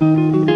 Música